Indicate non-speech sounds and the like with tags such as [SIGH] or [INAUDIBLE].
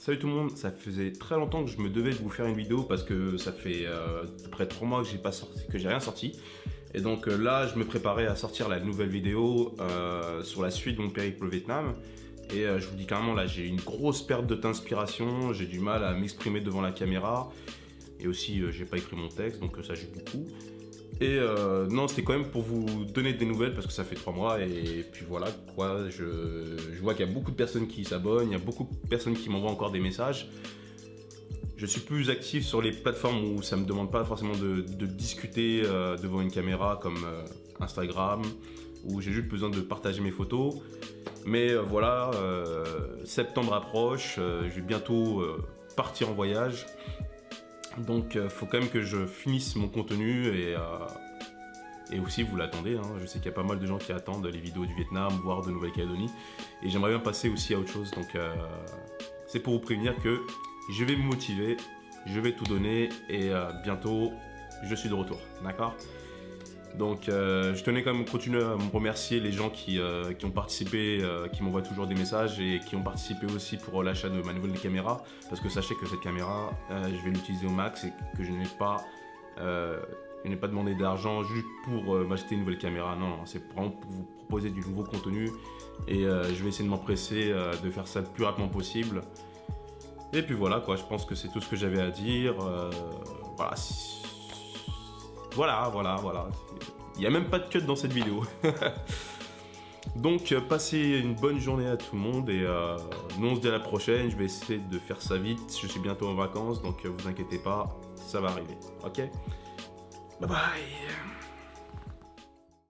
Salut tout le monde, ça faisait très longtemps que je me devais de vous faire une vidéo parce que ça fait euh, à peu près 3 mois que j'ai pas rien sorti. Et donc euh, là, je me préparais à sortir la nouvelle vidéo euh, sur la suite de mon périple au Vietnam. Et je vous dis carrément, là, j'ai une grosse perte d'inspiration, j'ai du mal à m'exprimer devant la caméra. Et aussi, j'ai pas écrit mon texte, donc ça joue beaucoup. Et euh, non, c'était quand même pour vous donner des nouvelles parce que ça fait trois mois et puis voilà quoi. Je, vois qu'il y a beaucoup de personnes qui s'abonnent, il y a beaucoup de personnes qui m'envoient encore des messages. Je suis plus actif sur les plateformes où ça me demande pas forcément de, discuter euh, devant une caméra comme euh, Instagram, où j'ai juste besoin de partager mes photos. Mais voilà, septembre approche, je vais bientôt partir en voyage. Donc euh, faut quand même que je finisse mon contenu et, euh, aussi vous l'attendez. Hein. Je sais qu'il y a pas mal de gens qui attendent les vidéos du Vietnam, voire de Nouvelle-Calédonie. Et j'aimerais bien passer aussi à autre chose. Donc euh, c'est pour vous prévenir que je vais me motiver, je vais tout donner et bientôt je suis de retour. D'accord? Donc euh, je tenais quand même à continuer à me remercier les gens qui, euh, ont participé, euh, qui m'envoient toujours des messages et qui ont participé aussi pour l'achat de ma nouvelle caméra parce que sachez que cette caméra, je vais l'utiliser au max et que je n'ai pas, pas demandé d'argent juste pour m'acheter une nouvelle caméra. Non, non c'est vraiment pour vous proposer du nouveau contenu et je vais essayer de m'empresser de faire ça le plus rapidement possible. Et puis voilà quoi, je pense que c'est tout ce que j'avais à dire. voilà. Voilà, voilà, voilà. Il n'y a même pas de cut dans cette vidéo. [LAUGHS] Donc, euh, passez une bonne journée à tout le monde et euh, nous on se dit à la prochaine. Je vais essayer de faire ça vite. Je suis bientôt en vacances, donc euh, vous inquiétez pas, ça va arriver. Ok? Bye bye